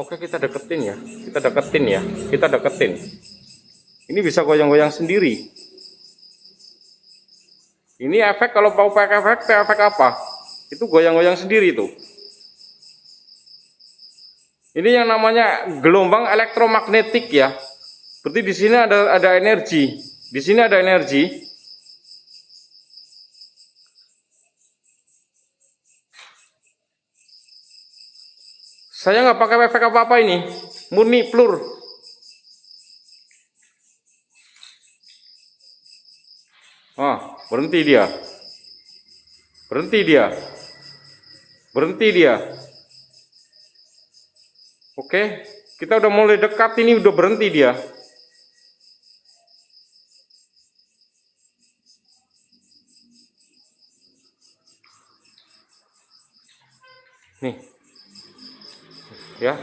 Oke kita deketin ya, kita deketin ya, kita deketin. Ini bisa goyang-goyang sendiri. Ini efek kalau mau pakai efek, efek apa? Itu goyang-goyang sendiri tuh. Ini yang namanya gelombang elektromagnetik ya. Berarti di sini ada ada energi. Di sini ada energi. Saya nggak pakai efek apa-apa ini, murni plur. Ah, berhenti dia. Berhenti dia. Berhenti dia. Oke, kita udah mulai dekat ini udah berhenti dia. Nih. Ya.